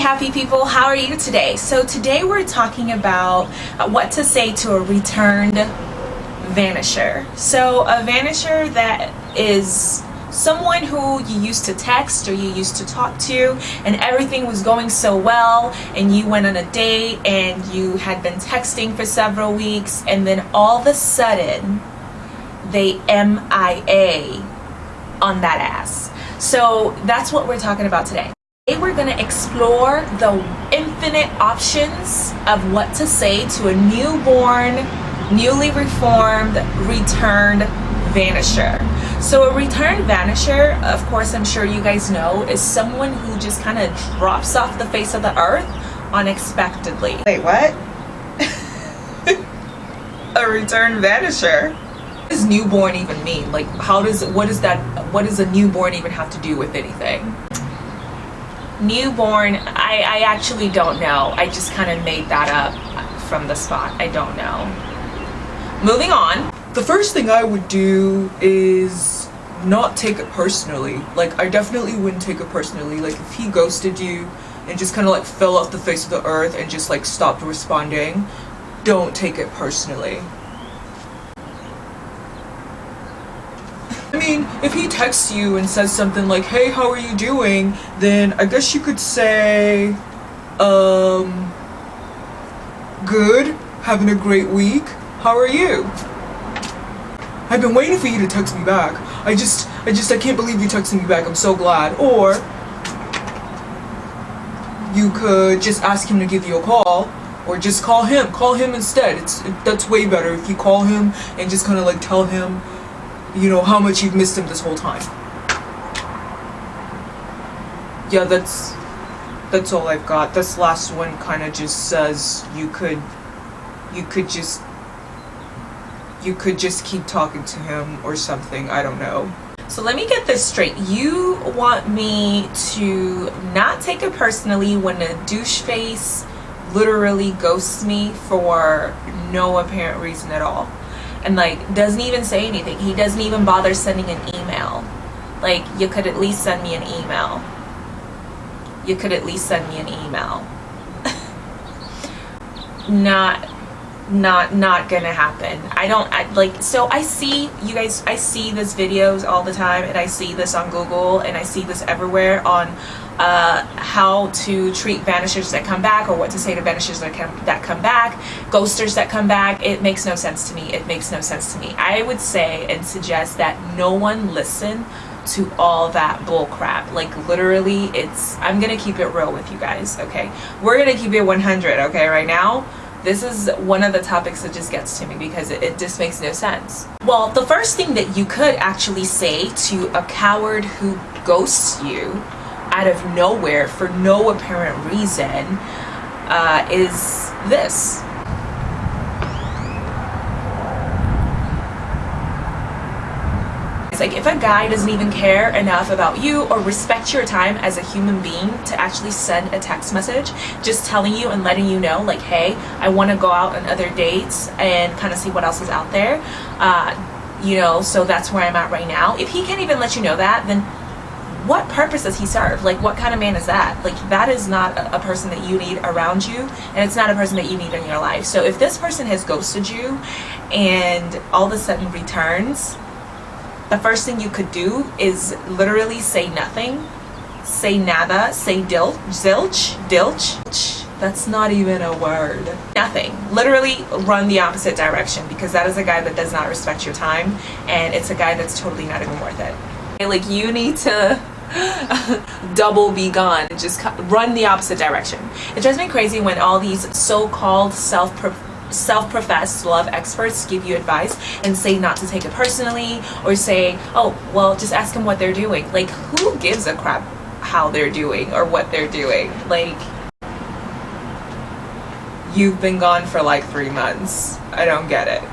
happy people. How are you today? So today we're talking about uh, what to say to a returned vanisher. So a vanisher that is someone who you used to text or you used to talk to and everything was going so well and you went on a date and you had been texting for several weeks and then all of a sudden they MIA on that ass. So that's what we're talking about today Today we're going to explore the infinite options of what to say to a newborn, newly reformed, returned vanisher. So a returned vanisher, of course I'm sure you guys know, is someone who just kind of drops off the face of the earth unexpectedly. Wait, what? a returned vanisher? What does newborn even mean? Like how does, what is that, what does a newborn even have to do with anything? Newborn I, I actually don't know. I just kind of made that up from the spot. I don't know. Moving on. The first thing I would do is not take it personally. Like I definitely wouldn't take it personally. Like if he ghosted you and just kind of like fell off the face of the earth and just like stopped responding don't take it personally mean, if he texts you and says something like, hey, how are you doing? Then I guess you could say, um, good, having a great week, how are you? I've been waiting for you to text me back. I just, I just, I can't believe you texted me back. I'm so glad. Or, you could just ask him to give you a call or just call him call him instead it's it, that's way better if you call him and just kind of like tell him you know, how much you've missed him this whole time. Yeah, that's that's all I've got. This last one kind of just says you could you could just you could just keep talking to him or something. I don't know. So let me get this straight. You want me to not take it personally when a douche face literally ghosts me for no apparent reason at all and like doesn't even say anything. He doesn't even bother sending an email. Like you could at least send me an email. You could at least send me an email. Not not not gonna happen. I don't I, like so i see you guys i see this videos all the time and i see this on google and i see this everywhere on uh, how to treat vanishers that come back or what to say to vanishers that come, that come back, ghosters that come back. It makes no sense to me. It makes no sense to me. I would say and suggest that no one listen to all that bull crap like literally it's i'm gonna keep it real with you guys okay we're gonna keep it 100 okay right now this is one of the topics that just gets to me because it, it, just makes no sense. Well, the first thing that you could actually say to a coward who ghosts you out of nowhere for no apparent reason uh, is this. It's like if a guy doesn't even care enough about you or respect your time as a human being to actually send a text message just telling you and letting you know like hey I want to go out on other dates and kind of see what else is out there uh, you know so that's where I'm at right now if he can't even let you know that then what purpose does he serve? Like, what kind of man is that? Like, that is not a, person that you need around you, and it's not a person that you need in your life. So if this person has ghosted you and all of a sudden returns, the first thing you could do is literally say nothing, say nada, say dilch, zilch, dilch. That's not even a word. Nothing. Literally run the opposite direction because that is a guy that does not respect your time and it's a guy that's totally not even worth it like you need to double be gone. Just run the opposite direction. It drives me crazy when all these so-called self self-professed love experts give you advice and say not to take it personally or say oh well just ask them what they're doing. Like who gives a crap how they're doing or what they're doing? Like you've been gone for like three months. I don't get it.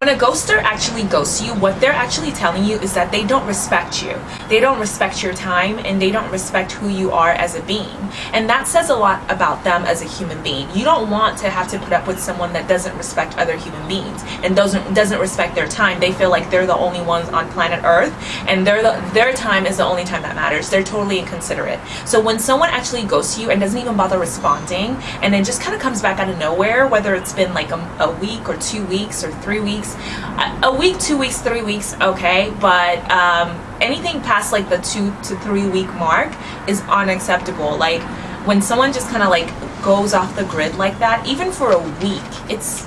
When a ghoster actually ghosts you, what they're actually telling you is that they don't respect you. They don't respect your time and they don't respect who you are as a being. And that says a lot about them as a human being. You don't want to have to put up with someone that doesn't respect other human beings and doesn't doesn't respect their time. They feel like they're the only ones on planet Earth and their their time is the only time that matters. They're totally inconsiderate. So when someone actually goes to you and doesn't even bother responding and then just kind of comes back out of nowhere, whether it's been like a, a week or two weeks or three weeks, a, a week, two weeks, three weeks, okay, but um, anything past like the two to three week mark is unacceptable. Like when someone just kind of like goes off the grid like that, even for a week, it's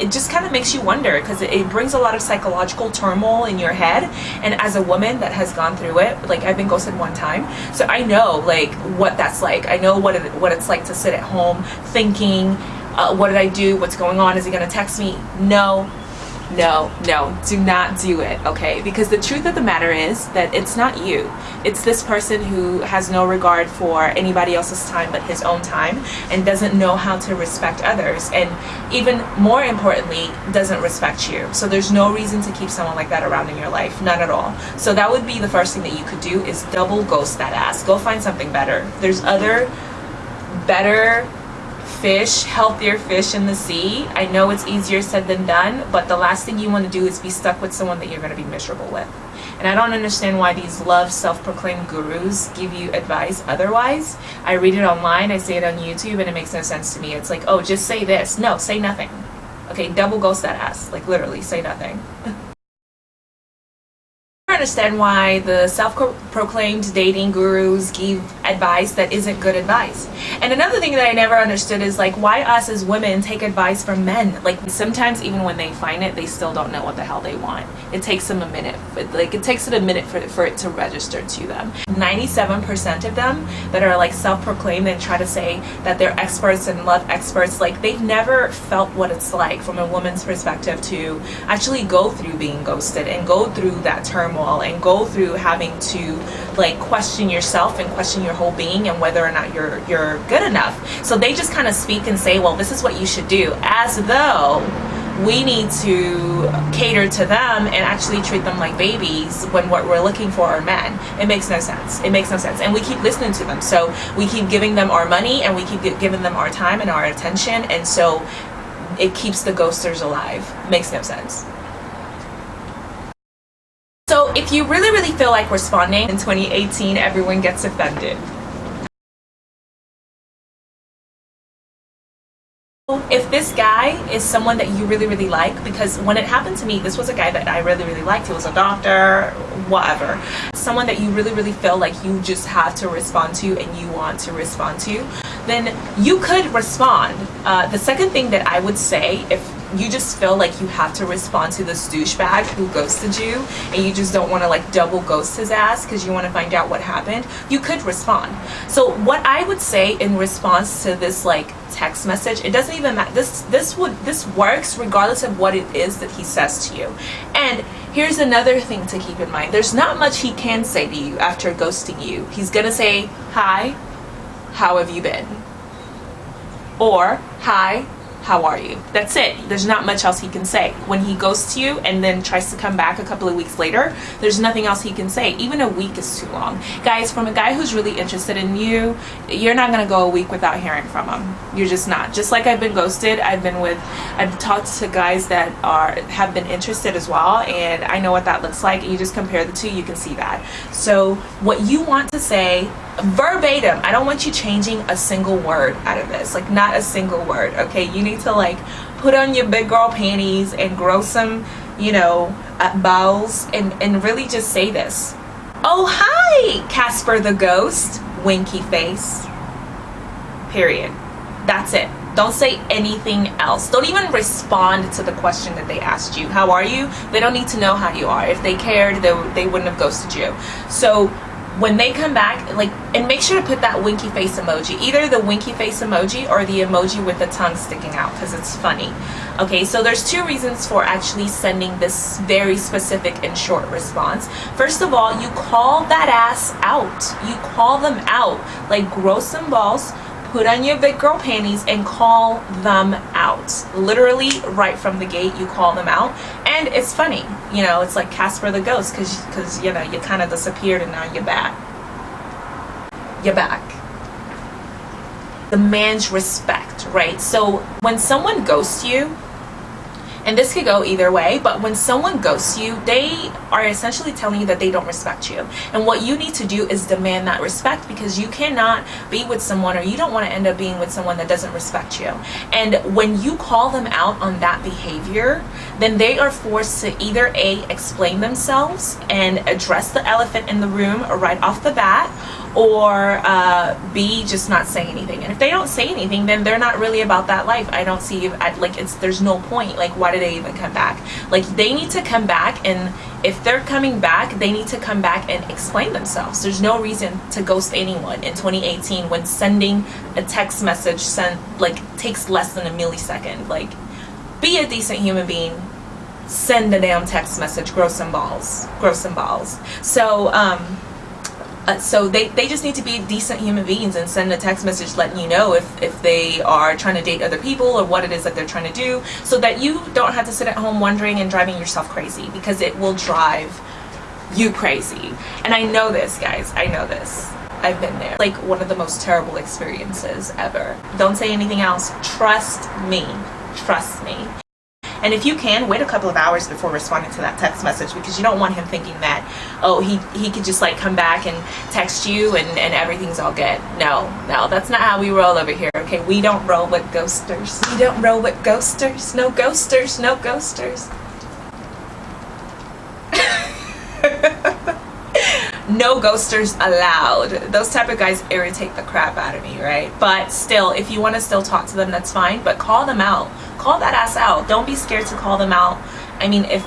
it just kind of makes you wonder because it, it, brings a lot of psychological turmoil in your head. And as a woman that has gone through it like i've been ghosted one time so i know like what that's like. I know what it, what it's like to sit at home thinking uh, what did i do? What's going on? Is he to text me? No no, no, do not do it, okay? Because the truth of the matter is that it's not you. It's this person who has no regard for anybody else's time but his own time and doesn't know how to respect others and even more importantly, doesn't respect you. So there's no reason to keep someone like that around in your life, none at all. So that would be the first thing that you could do is double ghost that ass. Go find something better. There's other better fish, healthier fish in the sea. I know it's easier said than done, but the last thing you want to do is be stuck with someone that you're going to be miserable with. And I don't understand why these love self-proclaimed gurus give you advice otherwise. I read it online, I see it on YouTube, and it makes no sense to me. It's like, oh, just say this. No, say nothing. Okay, double ghost that ass. Like literally, say nothing. understand why the self-proclaimed dating gurus give advice that isn't good advice. And another thing that I never understood is like why us as women take advice from men. Like sometimes even when they find it, they still don't know what the hell they want. It takes them a minute. Like it takes it a minute for, for it to register to them. 97% of them that are like self-proclaimed and try to say that they're experts and love experts, like they've never felt what it's like from a woman's perspective to actually go through being ghosted and go through that turmoil and go through having to like question yourself and question your whole being and whether or not you're you're good enough so they just kind of speak and say well this is what you should do as though we need to cater to them and actually treat them like babies when what we're looking for are men. It makes no sense. It makes no sense. And we keep listening to them. So we keep giving them our money and we keep giving them our time and our attention. And so it keeps the ghosters alive. Makes no sense. If you really, really feel like responding in 2018, everyone gets offended. if this guy is someone that you really really like because when it happened to me this was a guy that I really really liked. He was a doctor whatever. Someone that you really really feel like you just have to respond to and you want to respond to then you could respond. Uh, the second thing that I would say if you just feel like you have to respond to this douchebag who ghosted you and you just don't want to like double ghost his ass because you want to find out what happened you could respond. So what i would say in response to this like text message it doesn't even matter this this would this works regardless of what it is that he says to you. And here's another thing to keep in mind there's not much he can say to you after ghosting you. He's gonna say hi how have you been? Or hi how are you? That's it. There's not much else he can say. When he goes to you and then tries to come back a couple of weeks later there's nothing else he can say. Even a week is too long. Guys from a guy who's really interested in you you're not gonna go a week without hearing from him. You're just not. Just like I've been ghosted I've been with I've talked to guys that are have been interested as well and I know what that looks like. You just compare the two you can see that. So what you want to say verbatim i don't want you changing a single word out of this like not a single word okay? You need to like put on your big girl panties and grow some you know uh, balls and and really just say this. Oh hi casper the ghost winky face. Period. That's it. Don't say anything else. Don't even respond to the question that they asked you. How are you? They don't need to know how you are. If they cared they, they wouldn't have ghosted you. So when they come back like and make sure to put that winky face emoji either the winky face emoji or the emoji with the tongue sticking out because it's funny okay so there's two reasons for actually sending this very specific and short response first of all you call that ass out you call them out like grow some balls put on your big girl panties and call them out. Literally, right from the gate, you call them out. And it's funny, you know, it's like Casper the Ghost because, because you know, you kind of disappeared and now you're back. You're back. Demands respect, right? So when someone ghosts you, and this could go either way but when someone ghosts you they are essentially telling you that they don't respect you and what you need to do is demand that respect because you cannot be with someone or you don't want to end up being with someone that doesn't respect you and when you call them out on that behavior then they are forced to either a explain themselves and address the elephant in the room right off the bat or uh, B just not say anything. And if they don't say anything, then they're not really about that life. I don't see like it's there's no point. Like why do they even come back? Like they need to come back and if they're coming back, they need to come back and explain themselves. There's no reason to ghost anyone in 2018 when sending a text message sent like takes less than a millisecond. Like be a decent human being send a damn text message grow some balls grow some balls so um uh, so they, they just need to be decent human beings and send a text message letting you know if, if they are trying to date other people or what it is that they're trying to do so that you don't have to sit at home wondering and driving yourself crazy because it will drive you crazy. And I know this, guys. I know this. I've been there. Like one of the most terrible experiences ever. Don't say anything else. Trust me. Trust me. And if you can, wait a couple of hours before responding to that text message because you don't want him thinking that, oh, he, he could just like come back and text you and, and everything's all good. No, no, that's not how we roll over here, okay? We don't roll with ghosters. We don't roll with ghosters. No ghosters, no ghosters. No ghosters allowed. Those type of guys irritate the crap out of me right? But still if you want to still talk to them that's fine but call them out. Call that ass out. Don't be scared to call them out. I mean if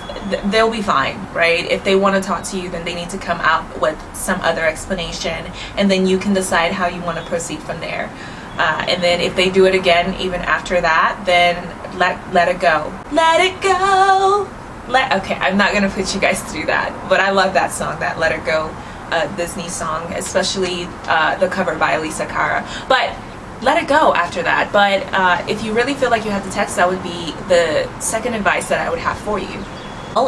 they'll be fine right? If they want to talk to you then they need to come out with some other explanation and then you can decide how you want to proceed from there. Uh, and then if they do it again even after that then let let it go. Let it go. Let okay i'm not gonna put you guys through that but i love that song that let it go uh, Disney song, especially uh, the cover by Alessia Cara. But let it go after that. But uh, if you really feel like you have to text, that would be the second advice that I would have for you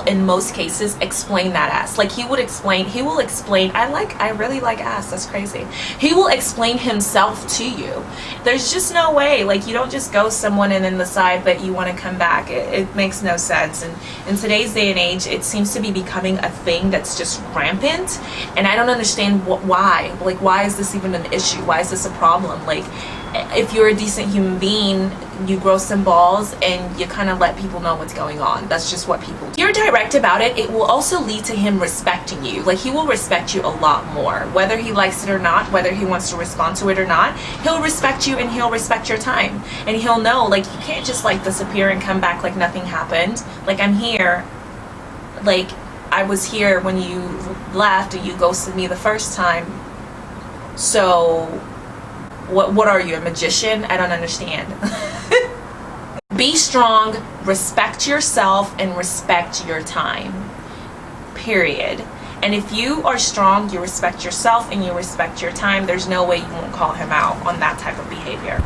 in most cases explain that ass. Like he would explain he will explain i like i really like ass that's crazy. He will explain himself to you. There's just no way like you don't just go someone and then decide that you want to come back. It, it makes no sense. And in today's day and age it seems to be becoming a thing that's just rampant. And i don't understand wh why? Like why is this even an issue? Why is this a problem? Like if you're a decent human being you grow some balls and you kind of let people know what's going on. That's just what people do. you're direct about it it will also lead to him respecting you. Like he will respect you a lot more. Whether he likes it or not whether he wants to respond to it or not he'll respect you and he'll respect your time. And he'll know like you can't just like disappear and come back like nothing happened. Like i'm here. Like i was here when you left and you ghosted me the first time. So what, what are you, a magician? I don't understand. Be strong, respect yourself, and respect your time. Period. And if you are strong, you respect yourself and you respect your time, there's no way you won't call him out on that type of behavior.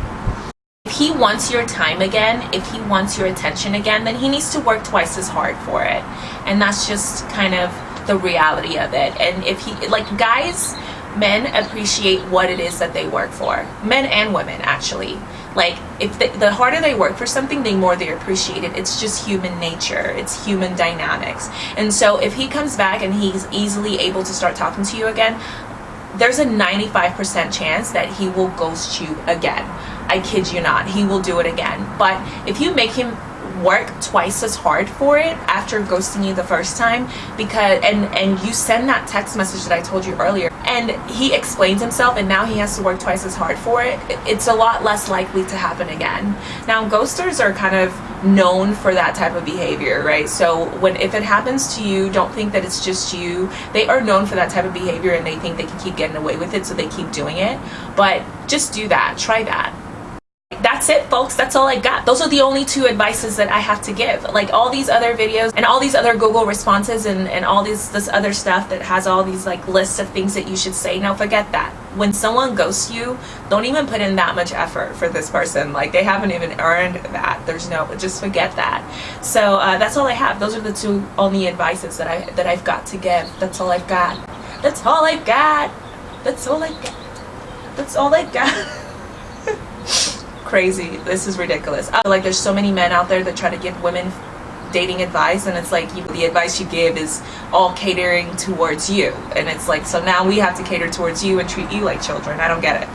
If he wants your time again, if he wants your attention again, then he needs to work twice as hard for it. And that's just kind of the reality of it. And if he, like guys, men appreciate what it is that they work for. Men and women actually. Like if the, the harder they work for something the more they appreciate it it's just human nature. It's human dynamics. And so if he comes back and he's easily able to start talking to you again there's a 95% chance that he will ghost you again. I kid you not. He will do it again. But if you make him work twice as hard for it after ghosting you the first time because and and you send that text message that I told you earlier and he explains himself and now he has to work twice as hard for it. It's a lot less likely to happen again. Now ghosters are kind of known for that type of behavior right? So when if it happens to you don't think that it's just you. They are known for that type of behavior and they think they can keep getting away with it so they keep doing it. But just do that. Try that that's it folks that's all I got those are the only two advices that I have to give like all these other videos and all these other Google responses and, and all these this other stuff that has all these like lists of things that you should say now forget that when someone ghosts you, don't even put in that much effort for this person. Like they haven't even earned that. There's no, just forget that. So uh, that's all I have. Those are the two only advices that I that I've got to give. That's all I've got. That's all I've got. That's all I got. That's all I got. Crazy. This is ridiculous. Uh, like there's so many men out there that try to give women dating advice and it's like you, the advice you give is all catering towards you. And it's like so now we have to cater towards you and treat you like children. I don't get it.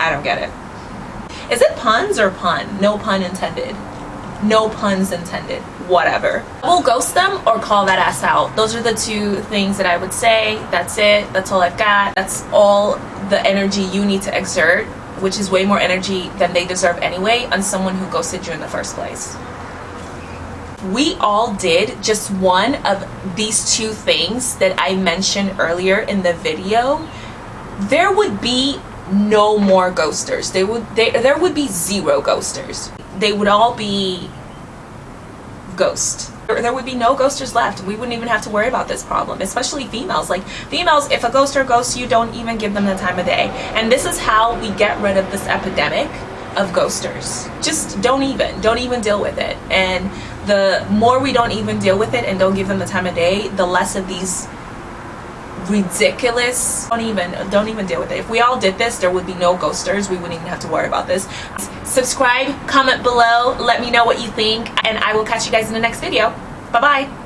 I don't get it. Is it puns or pun? No pun intended. No puns intended. Whatever. We'll ghost them or call that ass out. Those are the two things that i would say. That's it. That's all i've got. That's all the energy you need to exert which is way more energy than they deserve anyway on someone who ghosted you in the first place we all did just one of these two things that I mentioned earlier in the video, there would be no more ghosters. They would they, there would be zero ghosters. They would all be ghost. There would be no ghosters left. We wouldn't even have to worry about this problem, especially females. Like females, if a ghoster ghosts you, don't even give them the time of day. And this is how we get rid of this epidemic of ghosters. Just don't even, don't even deal with it. And the more we don't even deal with it and don't give them the time of day, the less of these ridiculous don't even don't even deal with it if we all did this there would be no ghosters we wouldn't even have to worry about this subscribe comment below let me know what you think and i will catch you guys in the next video. Bye bye